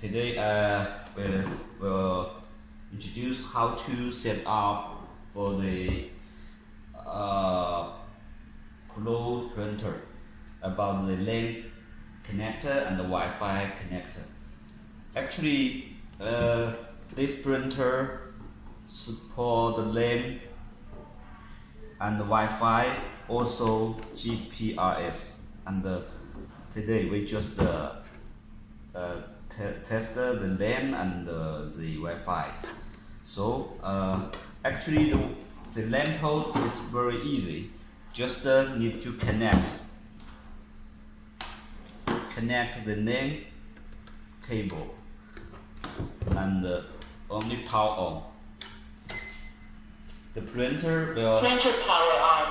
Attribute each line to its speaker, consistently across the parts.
Speaker 1: today uh, we'll, we'll introduce how to set up for the uh, cloud printer about the LAN connector and the Wi-Fi connector. Actually, uh, this printer support the LAN and the Wi-Fi, also GPRS. And uh, today we just uh, uh, test the LAN and uh, the Wi-Fi. So uh, actually the, the LAN port is very easy. Just uh, need to connect connect the LAN cable and uh, only power on. The printer will
Speaker 2: Printer power on.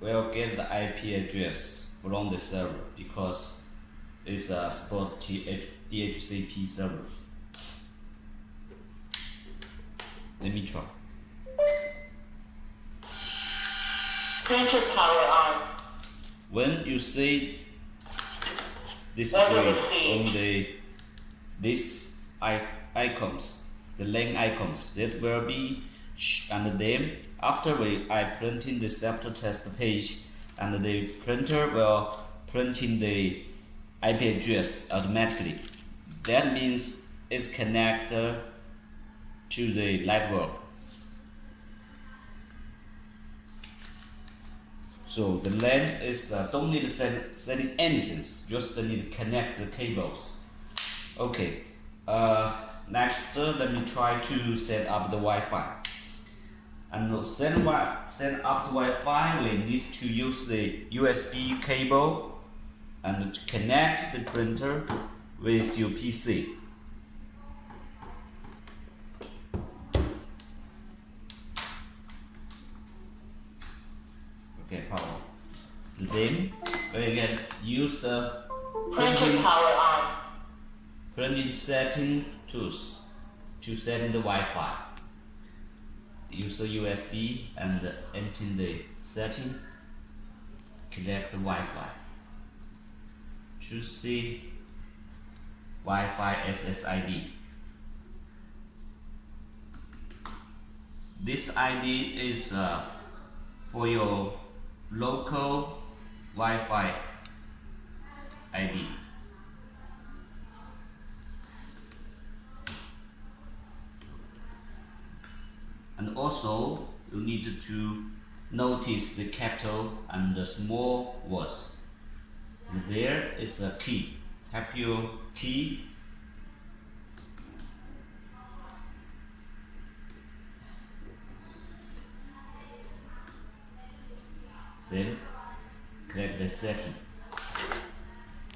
Speaker 1: will get the IP address from the server because it's a uh, support TH, DHCP server. Let me try.
Speaker 2: Printer power on.
Speaker 1: When you see this screen on the these i- icons, the link icons, that will be sh- and then after we I printing the self test page and the printer will printing the IP address automatically. That means it's connected to the network. So the LAN is uh, don't need to set, setting anything, just need to connect the cables. Okay, uh, next uh, let me try to set up the Wi-Fi. And set, wi- set up the Wi-Fi, we need to use the USB cable and connect the printer with your PC. Okay, power. And then we can use the
Speaker 2: Printer
Speaker 1: printing,
Speaker 2: power on.
Speaker 1: printing setting tools to set in the Wi-Fi. Use the USB and enter the setting. Connect the Wi-Fi. Choose the Wi-Fi SSID. This ID is uh, for your local Wi-Fi ID. And also you need to notice the capital and the small words. There is a key. Tap your key then click the setting.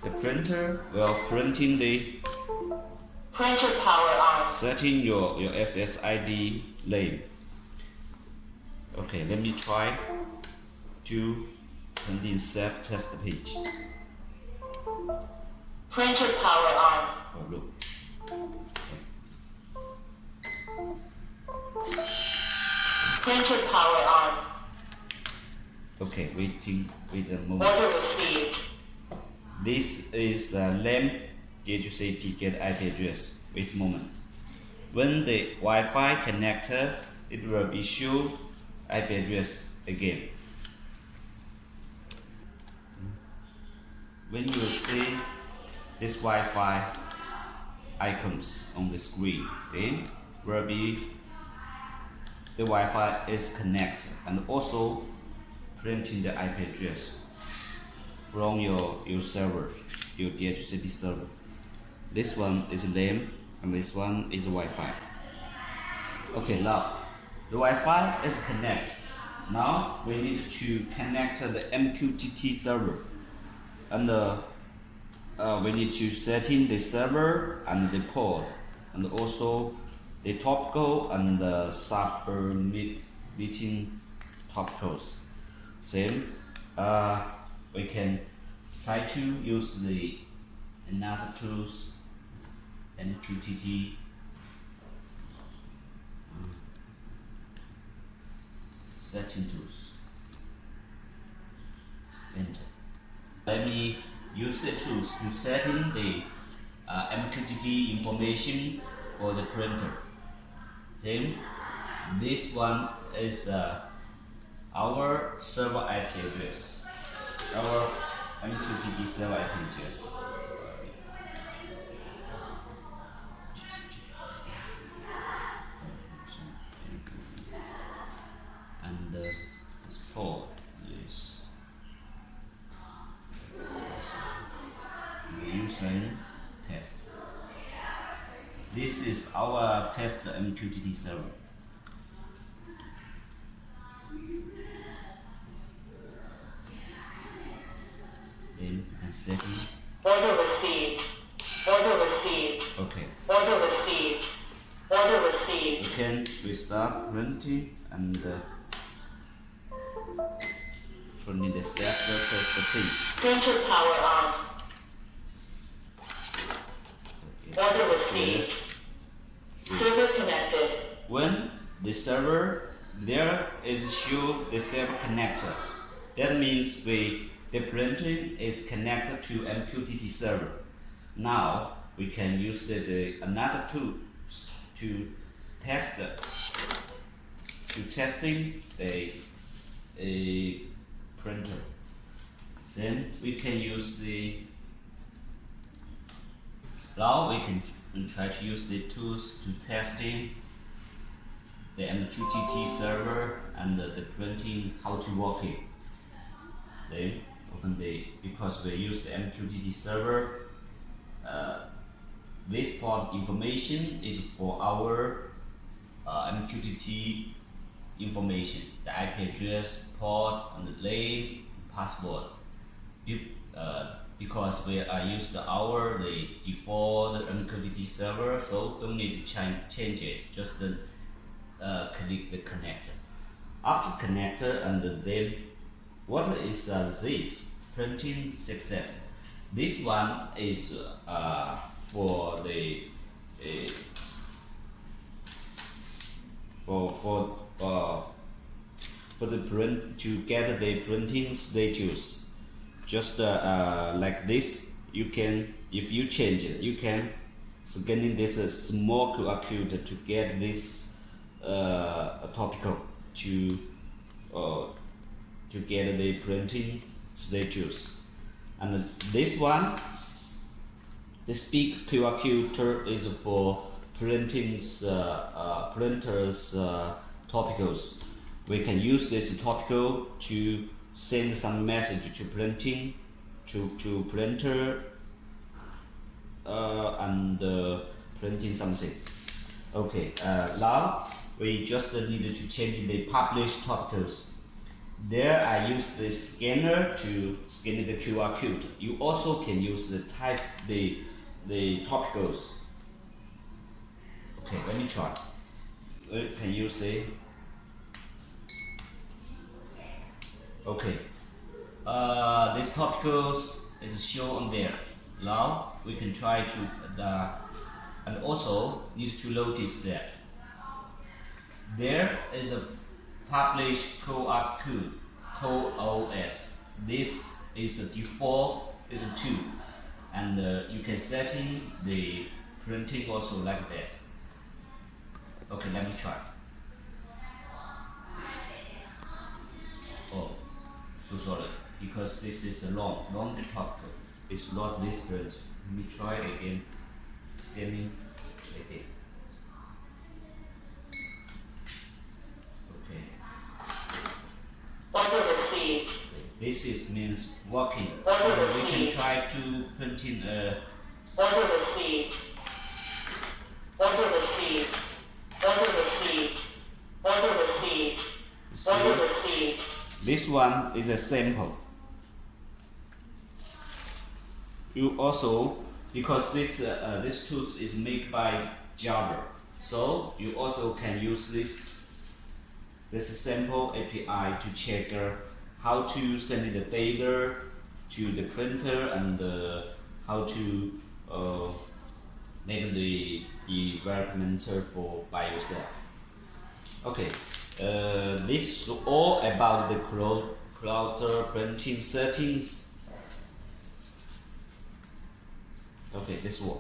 Speaker 1: The printer will printing the
Speaker 2: Printer power on.
Speaker 1: setting your, your SSID lane. Okay, let me try to print in self test page.
Speaker 2: Printer power on.
Speaker 1: Oh.
Speaker 2: Printer power on.
Speaker 1: Okay, waiting wait a moment.
Speaker 2: Order received.
Speaker 1: This is the LAN DHCP get IP address. Wait a moment. When the Wi-Fi connector, it will be show IP address again. When you see this Wi-Fi icons on the screen, then will be the Wi-Fi is connected and also printing the IP address from your, your server, your DHCP server. This one is LAN and this one is Wi-Fi. Okay, now the Wi-Fi is connected. Now we need to connect the MQTT server, and uh, uh, we need to set in the server and the port, and also the topical and the submitting topicals. Same, uh, we can try to use the another tools MQTT setting tools. Enter. Let me use the tools to set in the uh, MQTT information for the printer. Then this one is uh, our server IP address, our MQTT server IP address. And uh, this port is using test. This is our test MQTT server. You can setting.
Speaker 2: Order received. Order received.
Speaker 1: Okay.
Speaker 2: Order received. Order received.
Speaker 1: You can restart printing and uh, printing the step test the page.
Speaker 2: Printer power on.
Speaker 1: Okay.
Speaker 2: Order received.
Speaker 1: Yes.
Speaker 2: Server connected.
Speaker 1: When the server there is show the server connector. That means we the printing is connected to MQTT server. Now we can use the, the another tools to test the, to testing the a printer. Then we can use the now we can try to use the tools to testing the MQTT server and the, the printing how to working. Then open the because we use the MQTT server. Uh, this part information is for our uh, MQTT information, the IP address, port, and the name, password. Be- uh, because we are used our the default MQTT server, so don't need to change change it. Just uh, uh, click the connector. After connector and then what is uh, this printing success? This one is uh, for the uh, for for uh, for the print to get the printing status. Just uh, uh, like this, you can if you change it, you can scanning this uh, small QR code to get this topical to to get the printing status. And this one, the big QR code is for printing uh, uh, printers uh, topicals. We can use this topical to send some message to printing, to to printer, uh, and uh, printing something. Okay, uh, now we just needed to change the published topicals. There I use the scanner to scan the QR code. You also can use the type the the topicals. Okay, let me try. Uh, Can you see? Okay. Uh, this topicals is shown there. Now we can try to uh, and also need to notice that there is a published co-op QoS. This is a default is a two, and uh, you can setting the printing also like this. Okay, let me try. Oh, so sorry because this is a long, long topic. It's not print. Let me try again. Scanning again. Okay. This is means
Speaker 2: walking.
Speaker 1: Uh, we can try to printing uh,
Speaker 2: Order received. Order received. Order received. Order received.
Speaker 1: you
Speaker 2: Order
Speaker 1: see.
Speaker 2: received.
Speaker 1: This one is a sample. You also because this uh, uh, this tool is made by Java, so you also can use this this sample API to check uh, how to send the data to the printer and uh, how to uh, make the the development for by yourself. Okay, uh, this is all about the cloud, printing settings. Okay, this one.